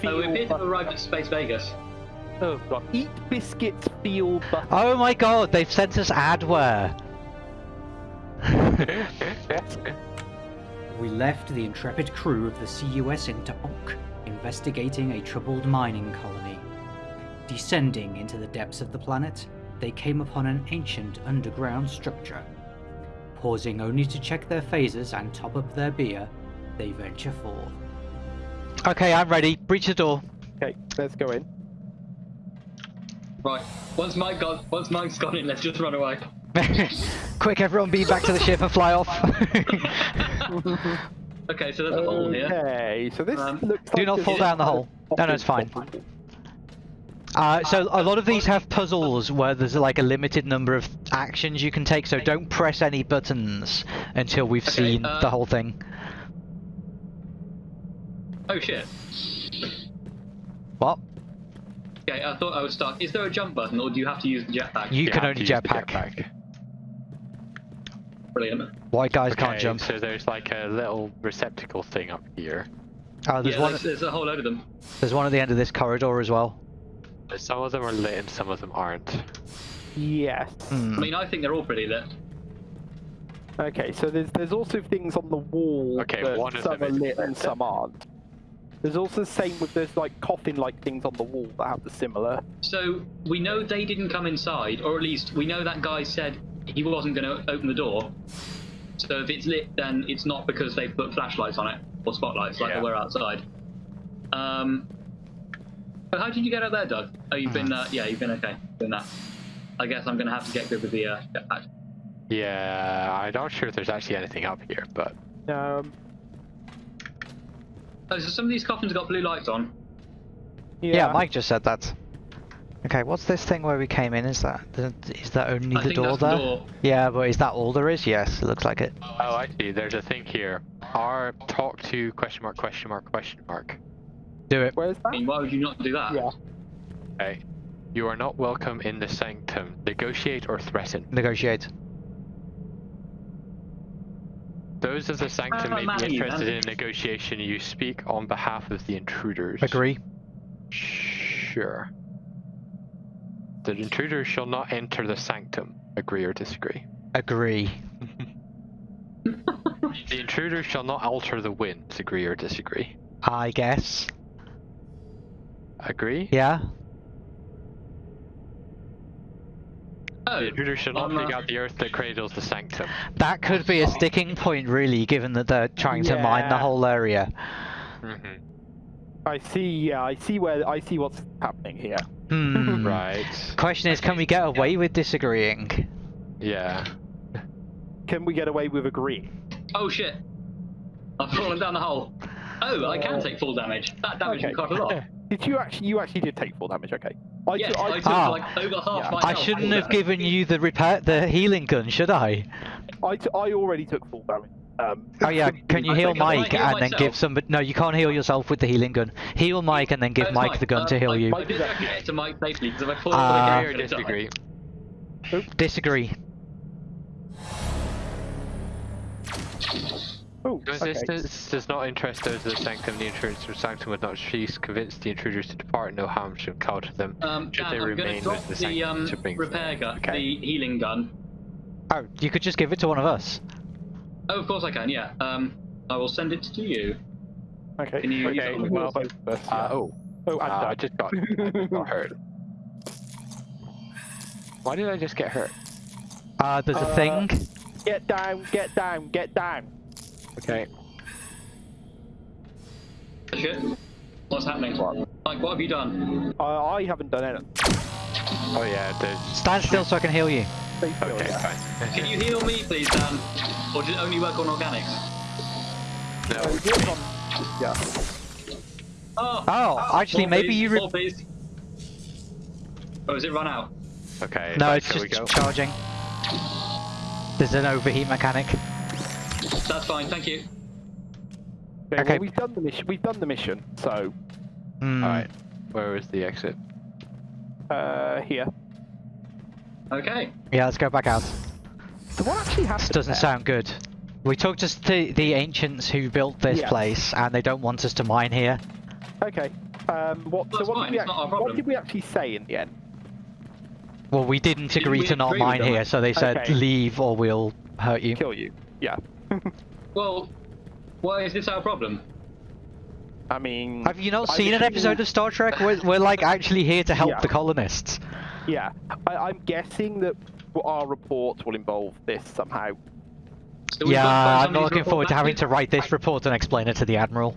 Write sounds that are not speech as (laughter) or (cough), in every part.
feel. Oh, we appear to have arrived at Space Vegas. oh god. Eat biscuits, feel butter. Oh my god, they've sent us adware. We left the intrepid crew of the CUS into Onk, investigating a troubled mining colony. Descending into the depths of the planet, they came upon an ancient underground structure. Pausing only to check their phasers and top up their beer, they venture forth. Okay, I'm ready. Breach the door. Okay, let's go in. Right. Once Mike got, once Mike's gone in, let's just run away. (laughs) Quick, everyone, be back to the ship and fly off. (laughs) Okay, so there's a hole here. Okay, so this Um, looks Do like not fall down the hole. No, no, it's fine. Uh, so a lot of these have puzzles where there's like a limited number of actions you can take. So don't press any buttons until we've Okay, seen uh, the whole thing. Oh shit. What? Okay, I thought I was stuck. Is there a jump button, or do you have to use the jetpack? You You can only to use the jetpack. Brilliant. White guys can't Okay, jump. So there's like a little receptacle thing up here. Oh, there's yeah, one. there's, there's a whole load of them. There's one at the end of this corridor as well. Some of them are lit and some of them aren't. Yes. Hmm. I mean, I think they're all pretty lit. Okay, so there's there's also things on the wall Okay, that one of some them are lit and some aren't. There's also the same with there's like coffin-like things on the wall that have the similar. So we know they didn't come inside, or at least we know that guy said he wasn't going to open the door. So if it's lit, then it's not because they put flashlights on it or spotlights like Yeah. they were outside. Um. But how did you get out there, Doug? Oh, you've been. Uh, yeah, you've been okay doing that. I guess I'm going to have to get good with the uh, jetpack. Yeah, I'm not sure if there's actually anything up here, but Um, Oh, so some of these coffins got blue lights on. yeah, Yeah, Mike just said that. Okay, what's this thing where we came in? Is that the, is that only I the door that's the there? door. Yeah, but is that all there is? Yes, it looks like it. oh, I see. there's a thing here. R talk to question mark question mark question mark. Do it. Where's I that? mean, why would you not do that? Yeah. Okay. You are not welcome in the sanctum. Negotiate or threaten. Negotiate. Those of the sanctum may be interested man. in negotiation. You speak on behalf of the intruders. Agree. Sure. The intruders shall not enter the sanctum. Agree or disagree? Agree. The intruders shall not alter the winds. Agree or disagree? I guess. Agree? Yeah. Oh, The intruders shall not uh, dig out the earth that cradles the sanctum. That could be a sticking point, really, given that they're trying to mine the whole area. hmm I see. Yeah, I see where I see what's happening here. Hmm. (laughs) Right. Question is, can we get away with disagreeing? Yeah. Can we get away with agreeing? oh shit! I've fallen down the hole. Oh, I can take full damage. That damaged me Okay. quite a lot. (laughs) Did you actually? You actually did take full damage. Okay. I Yes, took- I took Ah. like over half Yeah. my I shouldn't full have damage. given you the repair, the healing gun, should I? I, t- I already took full damage. Um, Oh yeah, can you heal think I might Mike heal and then give myself. some? No, you can't heal yourself with the healing gun. Heal Mike and then give That's Mike fine. the gun Um, to heal I, you. I did actually get it to Mike safely because if I fall, Ah. I Agree or could have died. disagree? Disagree. Oh, Because okay. this does not interest those of the sanctum. The intruders of sanctum would not cease. Convince the intruders to depart. No harm should come to them. Um, Should Dan, they I'm remain drop with the the sanctum um, to bring repair gun, Okay. the healing gun. Oh, you could just give it to one of us. Oh, of course I can. Yeah. Um, I will send it to you. Okay. Can you use Okay, it well, wall? both of us, Uh, oh, oh, uh, I just got, I just got (laughs) hurt. Why did I just get hurt? Uh, there's a Uh, thing. Get down, get down, get down. Okay. Shit. What's happening? Mike, what have you done? I, I haven't done anything. Oh yeah, the Stand still so I can heal you. Okay, fine. Can you heal me, please, Dan? Or did it only work on organics? Oh, No, it was on- Yeah. Oh, Oh, actually, Four, maybe please. you. Re- Four, please. Oh, has it run out? okay. no, it's shall we just go? charging. There's an overheat mechanic. That's fine, thank you. Okay, Okay. Well, we've done the mission. We've done the mission. So, Hmm. Alright, where is the exit? uh, here. Okay. Yeah, let's go back out. So what actually happened? This doesn't there? sound good. We talked to the, the ancients who built this Yeah. place, and they don't want us to mine here. Okay. Um, what, so what, did we it's not our act- what did we actually say in the end? Well, we didn't Did agree we to not agree with mine here, so they said Okay. leave or we'll hurt you. Kill you. Yeah. Well, why is this our problem? I mean. Have you not I seen an assume- episode of Star Trek? We're, we're like actually here to help Yeah. the colonists. Yeah. I, I'm guessing that our reports will involve this somehow. So Yeah, got to find I'm not looking forward to having to write this report and explain it to the Admiral.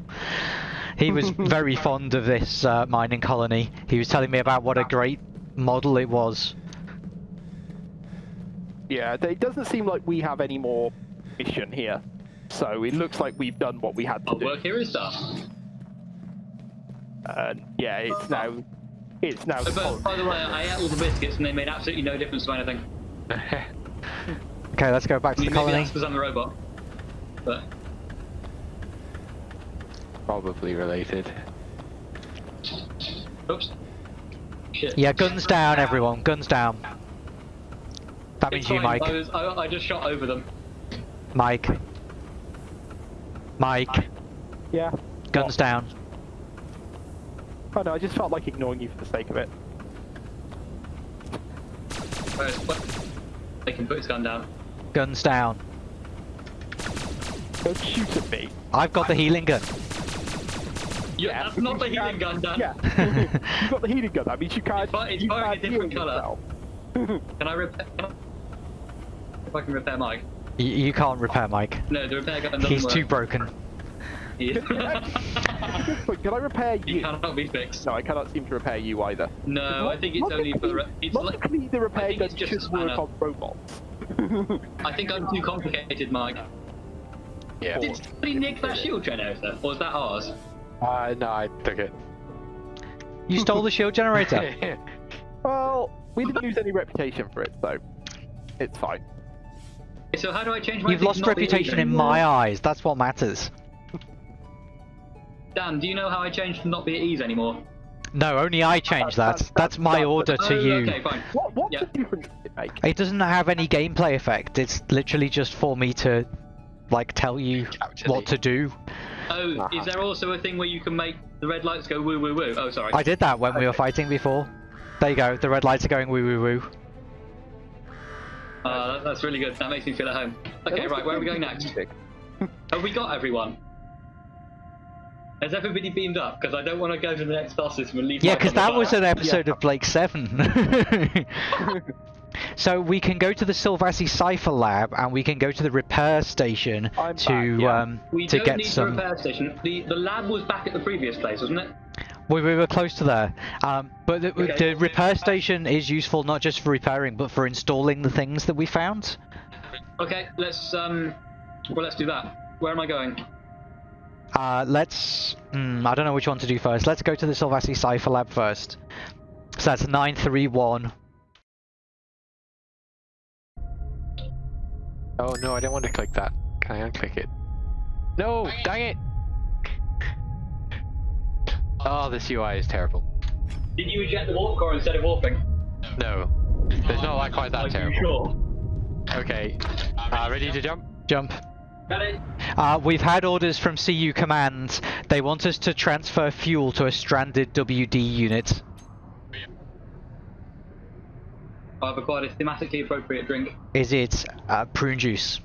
He was (laughs) very fond of this uh, mining colony. He was telling me about what a great model it was. Yeah, it doesn't seem like we have any more mission here. So it looks like we've done what we had to Our do. work here is done. And yeah, it's now. It's now. Oh, but by the way, I ate all the biscuits and they made absolutely no difference to anything. (laughs) Okay, let's go back to the Maybe colony. that's because I'm the robot. But Probably related. oops. Shit. Yeah, guns down, everyone. Guns down. That means It's you, Mike. I, was, I, I just shot over them. Mike. Mike. Yeah. Guns down. Oh, I know. I just felt like ignoring you for the sake of it. Whereas. They can put his gun down. Guns down. Don't shoot at me. I've got the healing gun. Yeah, that's not the healing gun, can't- Dan. Yeah. (laughs) You've got the healing gun. That means you can't. It's fi- it's firing a different colour. Can I repair? Can I, if I can repair Mike? Y- you can't repair Mike. No, the repair gun doesn't He's work. too broken. He, (laughs) Can I repair he you? cannot be fixed. No, I cannot seem to repair you either. No, I think it's only for. re- It's like, Logically, the repair think gun it's just a should work on robots. I think I'm too complicated, Mike. Yeah. Did somebody nick that shield generator, or was that ours? Uh, no, I took it. You stole the shield generator. (laughs) well, we didn't lose any reputation for it, so it's fine. So how do I change my? You've lost reputation in my eyes. That's what matters. Dan, do you know how I changed to not be at ease anymore? No, only I change that. That's- That's my that's- order to oh, you. Okay, fine. What what's Yeah. the difference does it make? It doesn't have any gameplay effect. It's literally just for me to, like, tell you what to do. Oh, Uh-huh. is there also a thing where you can make the red lights go woo woo woo? Oh, sorry. I did that when we were fighting before. There you go. The red lights are going woo woo woo. Uh, that's really good. That makes me feel at home. Okay, right. Where are we going next? Have we got everyone? Has everybody beamed up? Because I don't want to go to the next star system and leave. Yeah, because that bar. was an episode of Blake Seven. (laughs) so we can go to the Sylvassi Cipher Lab and we can go to the repair station I'm to back, yeah. um We to don't need some. the repair station. The the lab was back at the previous place, wasn't it? We, we were close to there. Um, but the, Okay. the repair station is useful not just for repairing, but for installing the things that we found. Okay, let's um, well let's do that. Where am I going? Uh, let's. Mm, I don't know which one to do first. Let's go to the Sylvassi Cipher Lab first. So that's 931. Oh no, I don't want to click that. Can I unclick it? No, dang it! Oh, this UI is terrible. Did you eject the warp core instead of warping? No, it's not like quite that Are you terrible. sure? Okay, uh, ready to jump? Jump. Ready? Uh, we've had orders from CU Command. They want us to transfer fuel to a stranded WD unit. I've acquired a thematically appropriate drink. Is it uh, prune juice?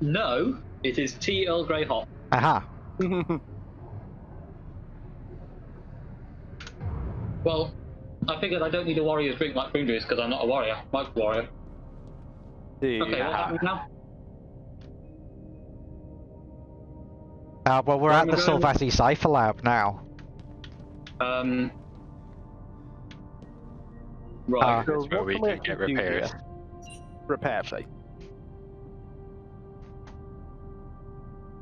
No, it is tea Earl Grey hot. Aha. (laughs) Well, I figured I don't need a warrior's drink like Boom Juice because I'm not a warrior. Mike's a warrior. Okay, what Yeah. happens now? Uh, well, we're Where at are the we going? Sylvassi Cipher Lab now. Um. Uh, Right. So That's where what we can get actually repairs. here? Repair, please.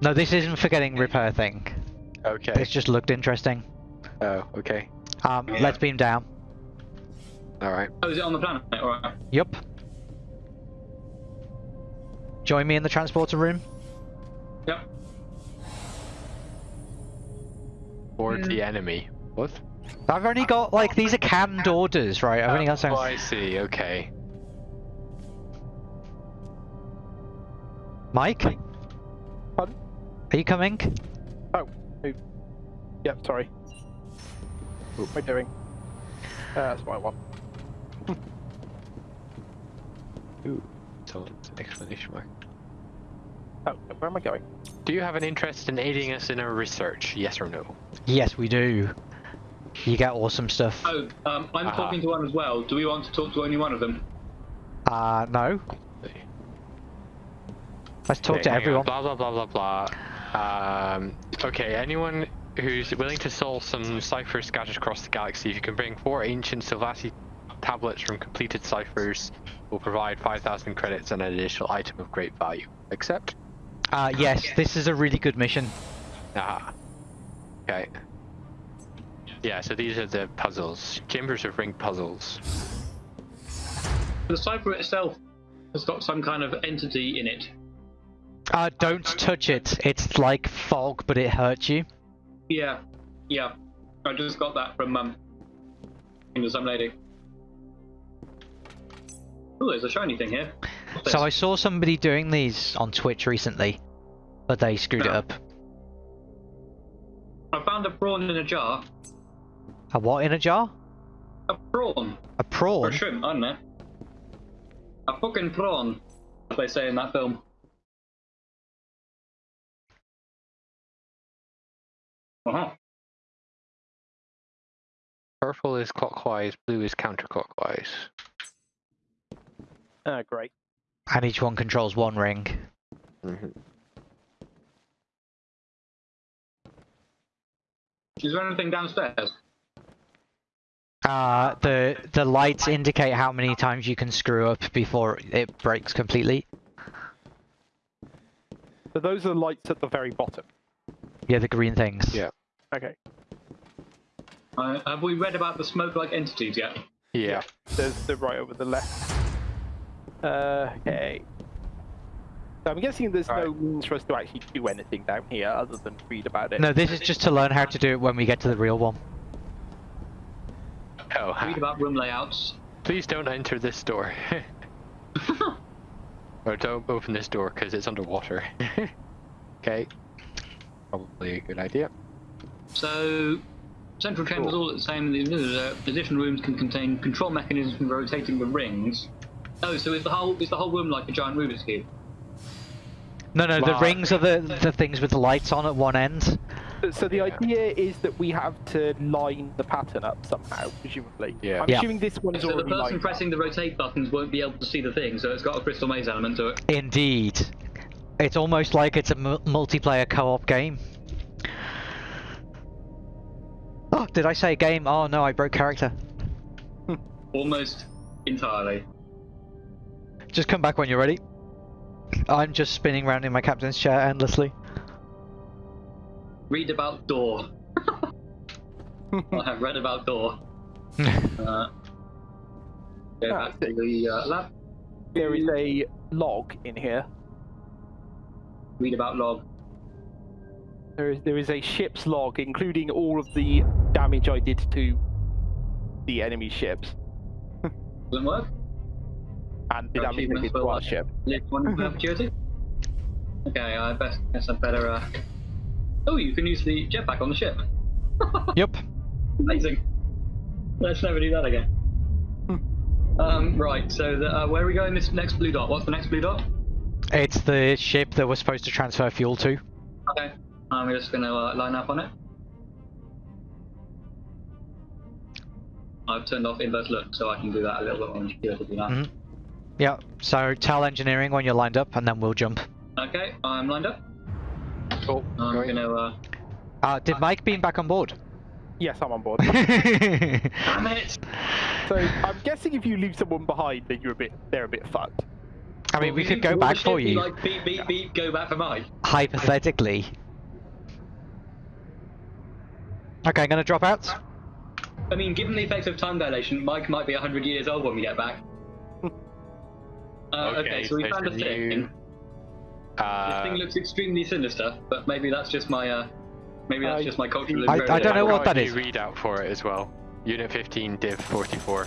No, this isn't for getting repair thing. Okay. This just looked interesting. Oh, okay. Um, let's beam down. Alright. oh, is it on the planet? Alright. Yup. Join me in the transporter room. Yep. Board the enemy. What? I've only got like these are canned orders, right? I've only got some. Oh, I see. Okay. Mike, Pardon? are you coming? Oh, oh. Yep, sorry. What am I doing? Uh, that's what I want. (laughs) Ooh, so it's an exclamation mark. Oh, where am I going? Do you have an interest in aiding us in our research? Yes or no? Yes, we do. You get awesome stuff. Oh, um, I'm Uh-huh. talking to one as well. Do we want to talk to only one of them? Uh, no. Let's talk to Hang on, everyone. Blah blah blah blah blah. Um, okay, anyone who's willing to solve some ciphers scattered across the galaxy, if you can bring four ancient Sylvassi tablets from completed ciphers, will provide 5,000 credits and an additional item of great value. Accept? Uh, yes, this is a really good mission. Ah. Okay. Yeah, so these are the puzzles. Chambers of Ring puzzles. The cipher itself has got some kind of entity in it. Uh, don't touch it. It's like fog, but it hurts you. Yeah, yeah. I just got that from um, into some lady. Oh, there's a shiny thing here. What's So I saw somebody doing these on Twitch recently, but they screwed it up. I found a prawn in a jar. A what in a jar? A prawn. A Or prawn? a shrimp, I don't know. A fucking prawn, as they say in that film. Uh-huh. Purple is clockwise, blue is counterclockwise. Uh, great. And each one controls one ring. Mm-hmm. Is there anything downstairs? Uh, the the lights indicate how many times you can screw up before it breaks completely. So those are the lights at the very bottom. Yeah, the green things. Yeah. Okay. Uh, have we read about the smoke-like entities yet? Yeah. There's the right over the left. Uh, okay. So I'm guessing there's no Alright. means for us to actually do anything down here other than read about it. No, this is just to learn how to do it when we get to the real one. Oh, Read about room layouts. please don't enter this door. (laughs) or don't open this door because it's underwater. (laughs) okay. Probably a good idea. So, central chambers all the same. The the additional uh, rooms can contain control mechanisms for rotating the rings. Oh, so is the whole is the whole room like a giant Rubik's cube? No, no, the rings are the the things with the lights on at one end. So- So the Yeah. idea is that we have to line the pattern up somehow, presumably. Yeah. I'm Yeah. assuming this one is So the person lined pressing the rotate buttons won't be able to see the thing, so it's got a crystal maze element to it. Indeed. It's almost like it's a mu- multiplayer co-op game. Oh, did I say game? Oh no, I broke character. (laughs) Almost entirely. Just come back when you're ready. I'm just spinning around in my captain's chair endlessly. Read about door. (laughs) I have read about door. (laughs) Uh, go Ah, back to the uh, lab. There is a log in here. Read about log. There is there is a ship's log, including all of the damage I did to the enemy ships Doesn't work. and the damage I did to our what? ship. Live one (laughs) perpetuity. Okay, I best guess I better. Uh... Oh, you can use the jetpack on the ship. (laughs) Yep. Amazing. Let's never do that again. um, right. So, the, uh, where are we going? This next blue dot. What's the next blue dot? It's the ship that we're supposed to transfer fuel to. Okay. I'm just gonna uh, line up on it. I've turned off inverse look, so I can do that a little bit more intuitively now. Mhm. Yeah, so tell engineering when you're lined up and then we'll jump. Okay, I'm lined up. Cool. I'm Great. gonna. Uh... Uh, did Mike beam back on board? Yes, I'm on board. (laughs) Damn it! so I'm guessing if you leave someone behind, then you're a bit they're a bit fucked. Mean, we Will could go back for you, Like beep beep beep, go back for Mike. hypothetically. Okay, I'm gonna drop out. I mean, given the effects of time dilation, Mike might be 100 years old when we get back. (laughs) Uh, okay, so we there's found a new- thing. This Uh, thing looks extremely sinister, but maybe that's just my uh, maybe that's Uh, just my cultural. I- I don't know what that is. that a readout for it as well. Unit 15, Div 44.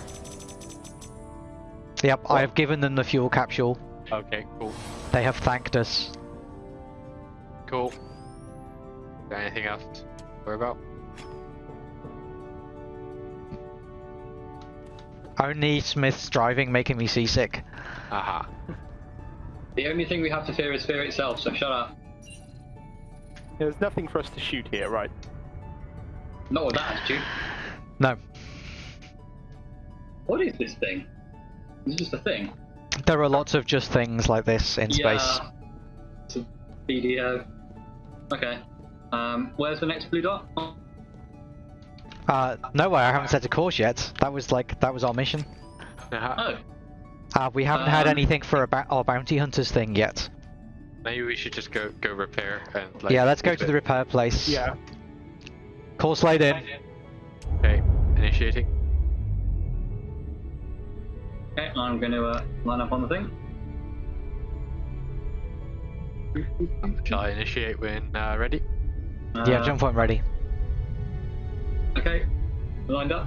Yep, I have given them the fuel capsule. Okay, cool. They have thanked us. Cool. Got anything else to worry about? Only Smith's driving making me seasick. Aha. (laughs) The only thing we have to fear is fear itself, so shut up. There's nothing for us to shoot here, right? Not with that attitude. No, What is this thing? Is it just a thing? There are lots of just things like this in space. It's a BDO. Okay. Um, where's the next blue dot? Uh, nowhere. I haven't set a course yet. That was like that was our mission. Aha. Oh, Uh, we haven't had Um, anything for about our bounty hunters thing yet. Maybe we should just go go repair and like. yeah, let's go leave to the repair place. Yeah. Course laid in. Okay, initiating. Okay. I'm going to uh, line up on the thing. Shall I initiate when uh, ready? Yeah, Uh, jump point ready. Okay. Lined up.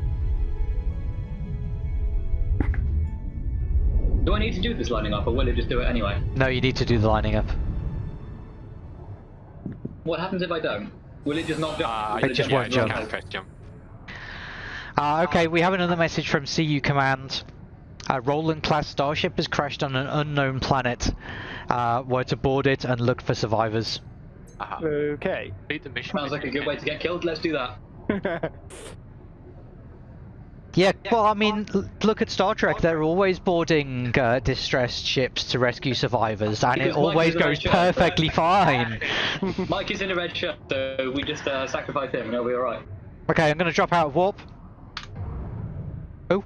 Do I need to do this lining up, or will it just do it anyway? No, you need to do the lining up. What happens if I don't? Will it just not jump? Uh, Will It just yeah, won't you jump. can't jump. Uh, okay, we have another message from CU Command. A Roland class starship has crashed on an unknown planet. Uh, were to board it and look for survivors. Aha. Okay. Complete the mission. Sounds like a good way to get killed. Let's do that. (laughs) Yeah, well, I mean, look at Star Trek. They're always boarding uh, distressed ships to rescue survivors, and it Because Mike always is a goes shirt. perfectly (laughs) fine. Mike is in a red shirt, so we just uh, sacrifice him and it'll be alright. Okay, I'm gonna drop out of warp. Oh.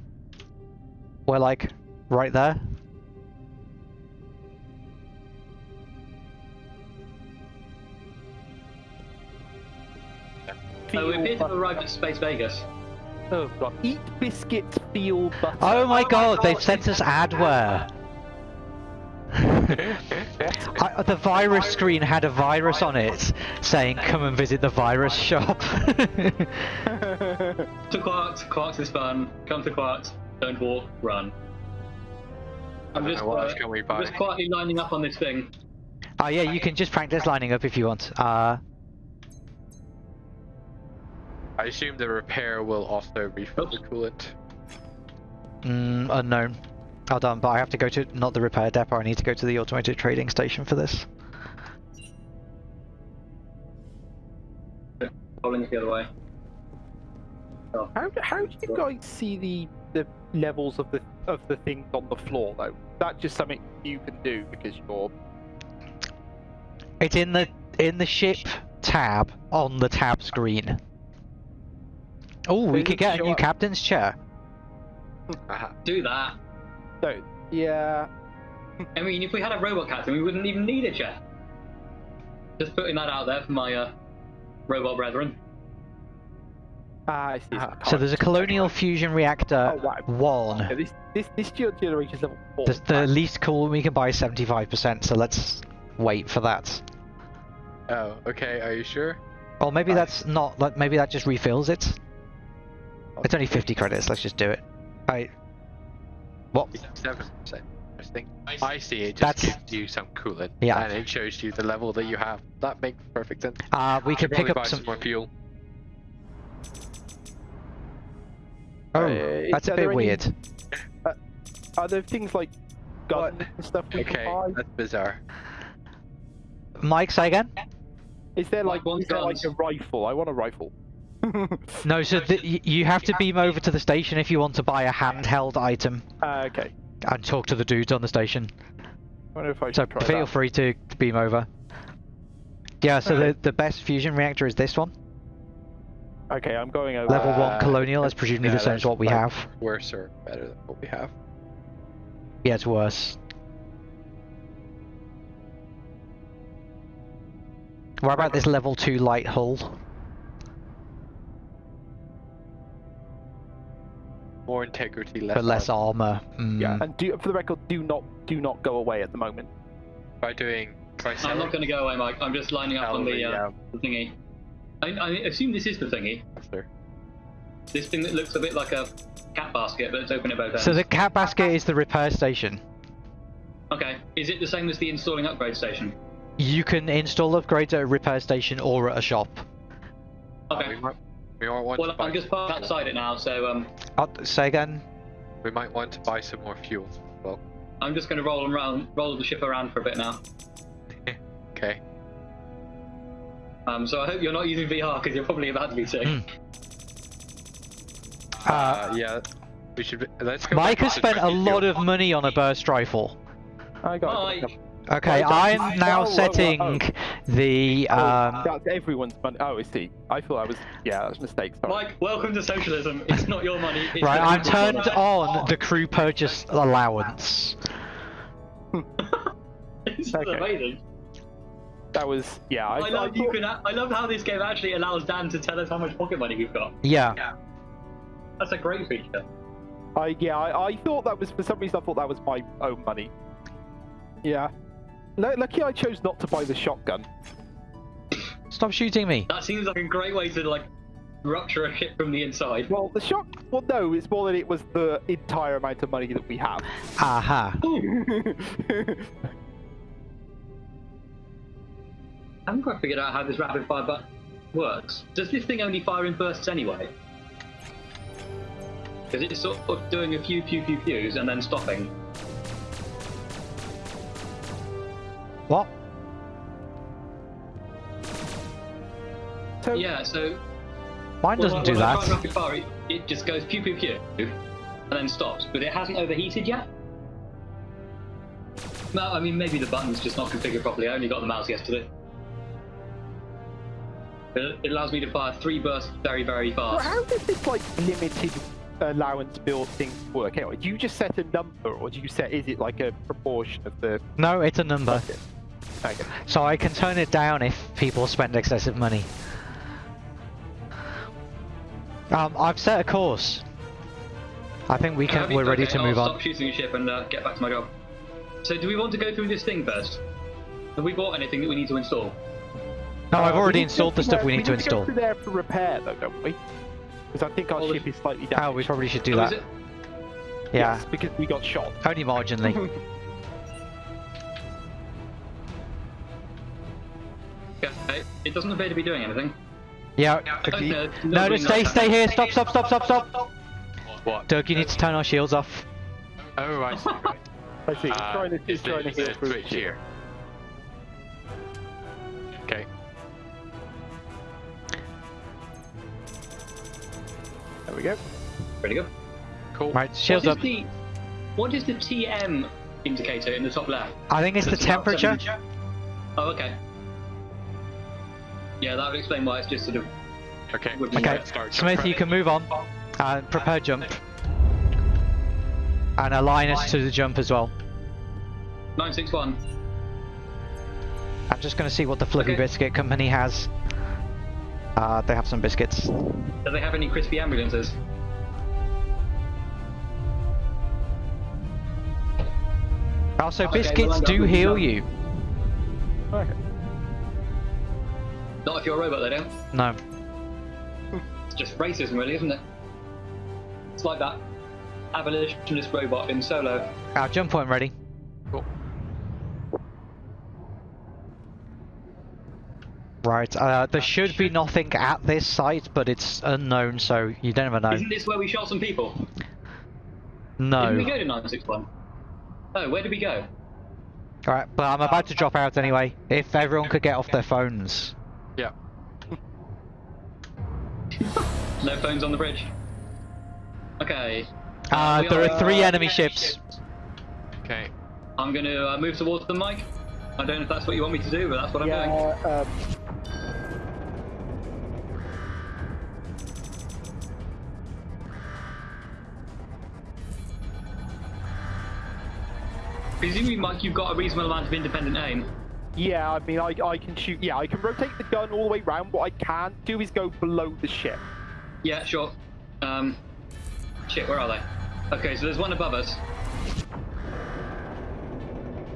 We're like, right there. So we appear to have arrived at Space Vegas. Oh god. Eat biscuits, feel butter. Oh, oh my god, they've sent us adware. (laughs) I, the virus screen had a virus on it saying, come and visit the virus shop. (laughs) To Quarks, Quarks is fun. Come to Quarks, don't walk, run. I'm just, know what uh, can we I'm buy? just quietly lining up on this thing. oh yeah, you can just practice lining up if you want. Uh, I assume the repair will also refill the coolant. mm, unknown. Hold on, but I have to go to, not the repair depot, I need to go to the automated trading station for this. Rolling it the other way. Oh, How, how do you guys see the the levels of the of the things on the floor though? That's just something you can do because you're It's in the in the ship tab on the tab screen. Oh, we could get a new up? captain's chair. Do that. so yeah. I mean, if we had a robot captain, we wouldn't even need a chair. Just putting that out there for my uh, robot brethren. Ah, I see. Ah, So there's a colonial fusion reactor Oh, wow. Yeah, one. this this this generator's level four. The, the least cool we can buy is 75%, so let's wait for that. Oh, okay. Are you sure? Or maybe Aye. that's not, like, maybe that just refills it. It's only 50 credits, let's just do it. Right. What? Seven percent. I think. I see. It just That's- gives you some coolant. Yeah. And it shows you the level that you have. That makes perfect sense. Uh, we Should could pick up buy some... more fuel. Oh, Uh, that's a are there bit any- weird. Are there things like guns and stuff we Okay, can buy? that's bizarre. Mike, say again? Is there like, Like one's is there like a rifle? I want a rifle. No, so th- y- you have to beam over to the station if you want to buy a handheld item uh, okay. and talk to the dudes on the station. I if I So try feel that. free to to beam over. Yeah, so Okay. the, the best fusion reactor is this one. Okay, I'm going over. Level 1 Uh, colonial is presumably yeah, the same as what we have. Worse or better than what we have. Yeah, it's worse. What about this level 2 light hull? More integrity, less. But less armor. armor. Mm. Yeah, and do, for the record, do not do not go away at the moment. By doing. By I'm not going to go away, Mike. I'm just lining up on the, uh, yeah, the thingy. I, I assume this is the thingy. after. This thing that looks a bit like a cat basket, but it's open at both ends. So the cat basket is the repair station. Okay. Is it the same as the installing upgrade station? You can install upgrades at a repair station or at a shop. Uh, Okay. we might, we might want Well, to I'm just parked outside it now, so um, Uh, say again? We might want to buy some more fuel. Well, I'm just going to roll around, roll the ship around for a bit now. (laughs) okay. Um, so I hope you're not using VR because you're probably about to be sick. Hmm. Uh, Uh, yeah. We should. Be, let's go. Mike has spent a lot of money on a burst rifle. I got Mike. Okay, Right, I'm I- now oh, oh, oh, setting oh. the Oh, um, that's everyone's money. Oh, I see. I thought I was. Yeah, that's a mistake. Sorry. Mike, welcome to socialism. It's not your money. It's right. I'm turned money. on the crew purchase allowance. (laughs) This is Okay. amazing. That was. Yeah, I, I love I you can. I love how this game actually allows Dan to tell us how much pocket money we've got. Yeah. That's a great feature. I yeah, I, I thought that was for some reason. I thought that was my own money. Yeah. Lu- Lucky I chose not to buy the shotgun. Stop shooting me. That seems like a great way to like rupture a ship from the inside. Well, the shot. Well, no, it's more that it was the entire amount of money that we have. Aha. (laughs) I haven't quite figured out how this rapid fire button works. Does this thing only fire in bursts anyway? Because it's sort of doing a few, few, few, fews and then stopping. What? so Yeah, so Mine doesn't when, do when I try that. rapid fire, it, it just goes pew, pew, pew, and then stops. But it hasn't overheated yet. No, I mean maybe the button's just not configured properly. I only got the mouse yesterday. It it allows me to fire three bursts very, very Well, fast. how does this like limited allowance build thing work? Anyway, do you just set a number, or do you set? Is it like a proportion of the? No, it's a number. Okay. So I can turn it down if people spend excessive money. Um, I've set a course. I think we can. Have you- We're ready to I'll move stop on. shooting the ship and uh, get back to my job. So, do we want to go through this thing first? Have we bought anything that we need to install? No, I've already need to installed go the stuff through we need to go install. through there for repair, though, don't we? Because I think our Well, ship is slightly damaged. Oh, we probably should do Oh, that. it? Yeah, Yes, because we got shot. only marginally. (laughs) Okay. It doesn't appear to be doing anything. yeah. Doug, no, you- no, No, no, stay, that. stay here. Stop, stop, stop, stop, stop. What? Doug, you need to turn our shields off. Oh, I see. Right. (laughs) I see. He's Uh, trying to, he's is the- trying to is heal the through switch shit. here. We go. Pretty good. Cool. Right, shields what up. is the what is the TM indicator in the top left? I think it's the Does it mark temperature. temperature? Oh, okay. Yeah, that would explain why it's just sort of. Okay. Okay, right. Start Smith, you can move on. Uh, prepare jump. And align us to the jump as well. 961. I'm just going to see what the Fluffy Okay. Biscuit Company has. Uh, they have some biscuits. Do they have any crispy ambulances? Also, Okay, biscuits well, do heal done. you. Okay. Not if you're a robot, they don't. No. It's just racism, really, isn't it? It's like that abolitionist robot in Solo. Our jump point ready. Right, uh, there should be nothing at this site, but it's unknown, so you don't ever know. Isn't this where we shot some people? No. Didn't we go to 961? Oh, where did we go? Alright, but I'm about to drop out anyway. If everyone could get off their phones. Yeah. (laughs) No phones on the bridge. Okay. Uh, we there are, are three uh, enemy ships. Okay. I'm going to uh, move towards them, Mike. I don't know if that's what you want me to do, but that's what I'm doing. Presumably, Mike, you've got a reasonable amount of independent aim. yeah. I mean, I I can shoot. Yeah, I can rotate the gun all the way around. What I can't do is go below the ship. Yeah, sure. Um, shit, where are they? Okay, so there's one above us.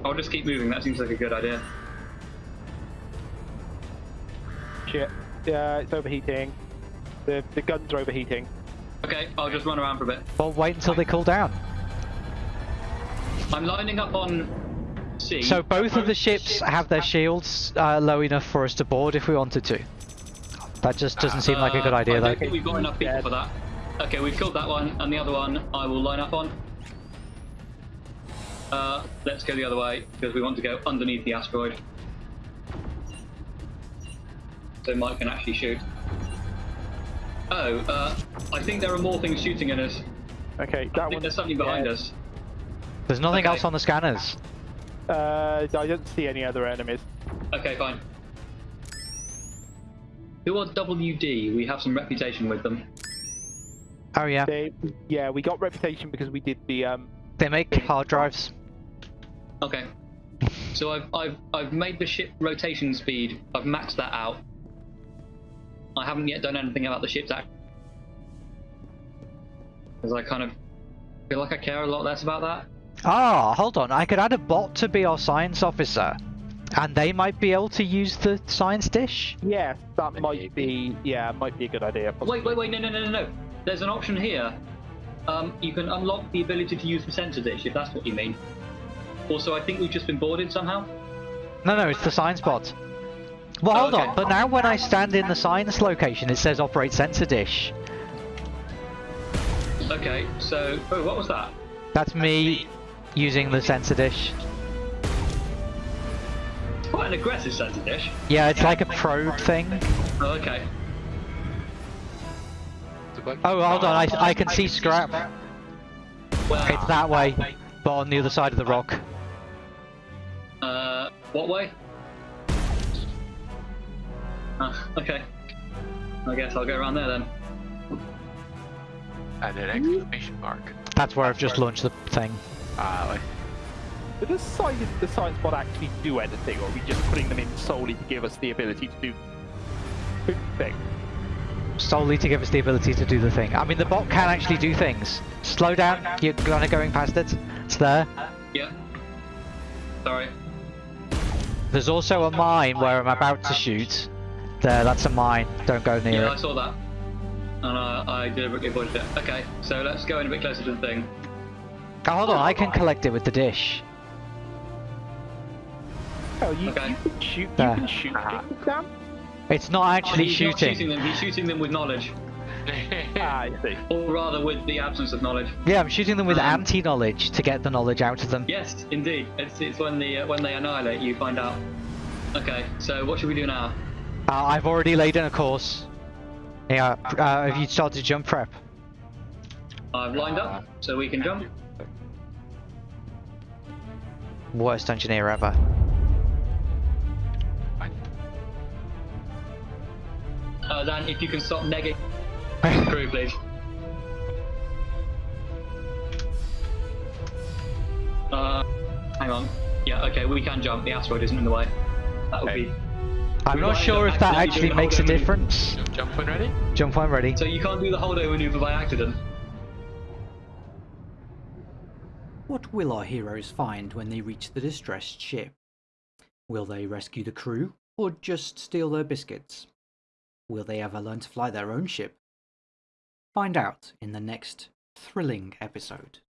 I'll just keep moving. That seems like a good idea. Shit. Yeah, it's overheating. The the guns are overheating. Okay, I'll just run around for a bit. Well, wait until they cool down. I'm lining up on C. So both of the ships have their shields uh, low enough for us to board if we wanted to. That just doesn't seem like a good Uh, idea I though. don't think we've got enough people Yeah. for that. Okay, we've killed that one, and the other one I will line up on. Uh, let's go the other way, because we want to go underneath the asteroid. So Mike can actually shoot. Oh, uh, I think there are more things shooting at us. Okay, that I think one. there's something behind yeah. us. There's nothing Okay. else on the scanners. Uh, I don't see any other enemies. Okay, fine. Who are WD? We have some reputation with them. Oh yeah, They, yeah, we got reputation because we did the um. they make hard drives. Okay. So I've I've I've made the ship rotation speed. I've maxed that out. I haven't yet done anything about the ship's act. Because I kind of feel like I care a lot less about that. Ah, hold on. I could add a bot to be our science officer, and they might be able to use the science dish. Yeah, that might be. Yeah, might be a good idea. Wait, wait, wait! No, no, no, no, no! There's an option here. Um, you can unlock the ability to use the sensor dish if that's what you mean. Also, I think we've just been boarded somehow. No, no, it's the science bot. Well, hold okay. on. But now when I stand in the science location, it says operate sensor dish. Okay, so oh, what was that? That's me using the sensor dish. Quite an aggressive sensor dish. Yeah, it's like a probe thing. Oh, okay. Oh, hold on. I, I can see scrap. Well, It's that way, but on the other side of the rock. Uh, what way? Ah, okay. I guess I'll go around there then. And an exclamation mark. That's where I've just launched the thing. Ah, like, But does science, the science bot actually do anything, or are we just putting them in solely to give us the ability to do the thing? Solely to give us the ability to do the thing. I mean, the bot can actually do things. Slow down. You're kind of going past it. It's there. Yeah. Sorry. There's also a mine where I'm about to shoot. There, that's a mine. Don't go near Yeah, I saw that. And uh, I deliberately avoided it. Okay, so let's go in a bit closer to the thing. Oh, hold on, I can collect it with the dish. Oh, you, Okay. you can shoot. You There. can shoot Ah. things, Sam. It's not actually he's not shooting. shooting them, he's shooting them with knowledge. Ah, I see. (laughs) Or rather, with the absence of knowledge. Yeah, I'm shooting them with Um, anti-knowledge to get the knowledge out of them. Yes, indeed. It's, it's when, the, uh, when they annihilate you find out. Okay, so what should we do now? Uh, I've already laid in a course. Yeah, uh, have you started jump prep? I've lined up, so we can jump. Worst engineer ever. Uh, Dan, if you can stop negging (laughs) crew, please. Uh, hang on. Yeah, okay, we can jump. The asteroid isn't in the way. That would Okay. be. I'm We not sure if that actually makes a difference. Jump when ready? Jump when ready. So you can't do the holdo maneuver by accident. What will our heroes find when they reach the distressed ship? Will they rescue the crew, or just steal their biscuits? Will they ever learn to fly their own ship? Find out in the next thrilling episode.